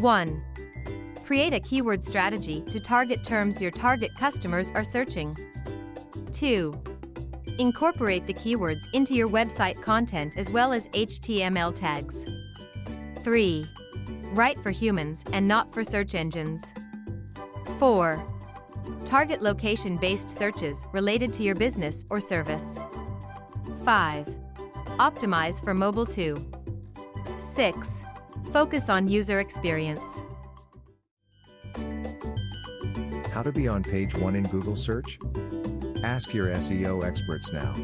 1. Create a keyword strategy to target terms your target customers are searching. 2. Incorporate the keywords into your website content as well as HTML tags. 3. Write for humans and not for search engines. 4. Target location-based searches related to your business or service. 5. Optimize for mobile too. 6. Focus on user experience. How to be on page 1 in Google search? Ask your SEO experts now.